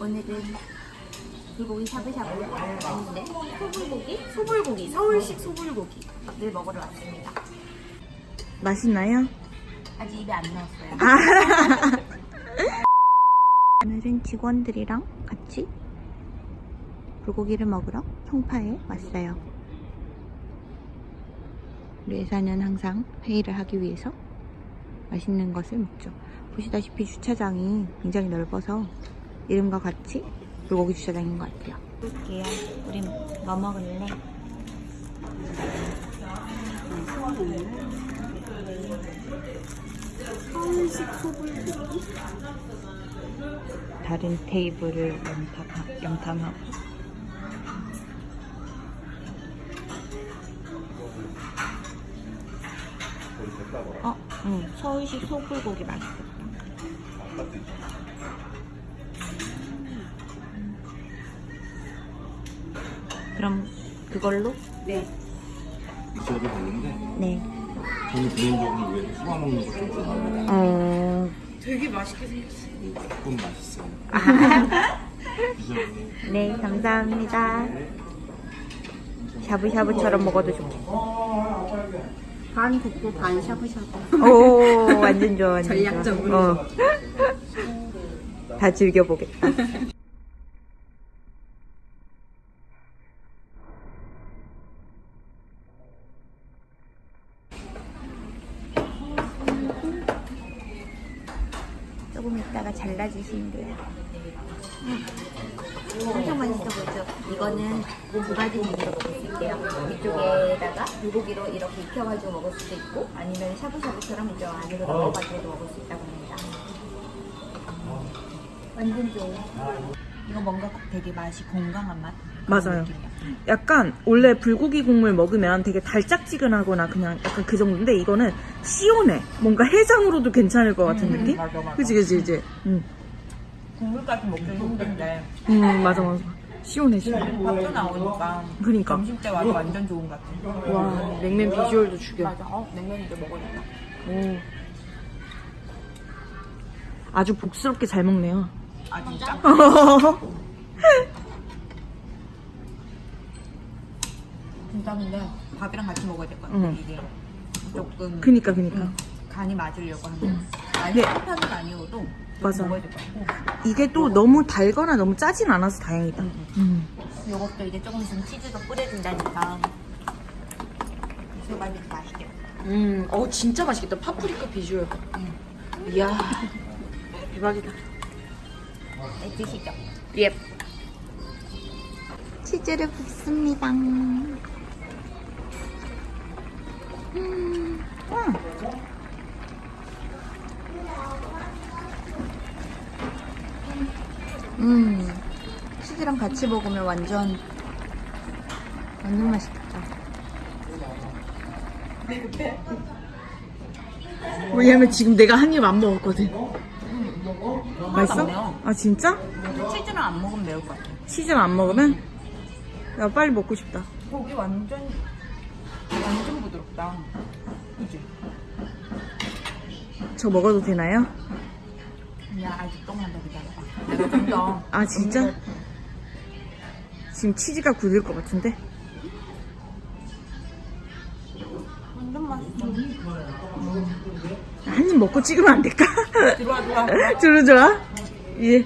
오늘은 불고기 샤브샤브 아닌데 소불고기? 소불고기 서울식 소불고기를 먹으러 왔습니다. 맛있나요? 아직 입에 안 넣었어요. 아. 오늘은 직원들이랑 같이 불고기를 먹으러 송파에 왔어요. 우리 회사는 항상 회의를 하기 위해서 맛있는 것을 먹죠. 보시다시피 주차장이 굉장히 넓어서 이름과 같이 불고기 주차장인 것 같아요. 볼게요. 우리 뭐 먹을래? 서울식 소불고기? 다른 테이블을 염탐하, 염탐하고 어, 응, 서울식 소불고기 맛있겠다. 그럼 그걸로? 네. 드셔도 되는데 네. 저는 개인적으로 왜 수박 먹는 거좀 좋아해요. 어, 되게 맛있게 생겼어. 조금 맛있어요. 드셔보세요. 네, 감사합니다. 샤브샤브처럼 먹어도 좋고. 반 굽고 반 샤브샤브. 오, 완전 좋아, 완전 전략적으로. 좋아. 어. 다 즐겨보겠다. 조금 있다가 잘라주시면 엄청 맛있어 보이죠? 이거는 두 가지 종류로 먹을 수 있대요. 이쪽에다가 불고기로 이렇게 익혀가지고 먹을 수도 있고 아니면 샤브샤브처럼 이쪽 안으로 넣어가지고 먹을 수 있다고 합니다. 완전 좋아. 이거 뭔가 되게 맛이 건강한 맛? 맞아요. 약간 원래 불고기 국물 먹으면 되게 달짝지근하거나 그냥 약간 그 정도인데 이거는 시원해. 뭔가 해장으로도 괜찮을 것 같은 음, 느낌? 맞아, 맞아. 그치 그치 그치. 응. 국물까지 먹기 힘든데 음 맞아 맞아. 시원해 시원해. 밥도 나오니까 그러니까. 점심 때 와도 완전 좋은 것 같아. 와 냉면 비주얼도 죽여. 맞아. 어, 냉면 이제 먹어야겠다. 오. 아주 복스럽게 잘 먹네요. 아 진짜? 근데 밥이랑 같이 먹어야 될 것 같아. 응. 이게 조금 그니까 그니까. 응, 간이 맞으려고 하면 아니 네. 한 편은 아니어도 좀 맞아. 먹어야 될 것 같고 이게 또 너무 달거나 너무 짜진 않아서 다행이다. 응, 음. 이것도 이제 조금 있으면 치즈도 뿌려준다니까 소갈비 맛있게 음, 어 진짜 맛있겠다. 파프리카 비주얼. 응. 이야, 대박이다. 네, 드시죠 예. 치즈를 붓습니다. 음. 음. 음. 치즈랑 같이 먹으면 완전 완전 맛있겠다. 왜냐면 지금 내가 한 입 안 먹었거든. 맛있어? 아 진짜? 치즈랑 안 먹으면 매울 것 같아 치즈를 안 먹으면? 야 빨리 먹고 싶다. 고기 완전 부드럽다 그지? 저 먹어도 되나요? 야 아직 조금만 더 기다려봐 내가 좀더 아 진짜? 지금 치즈가 굳을 것 같은데? 완전 맛있어 한 입 먹고 찍으면 안 될까? 들어와 들어와 들어와. 들어 좋아? 예.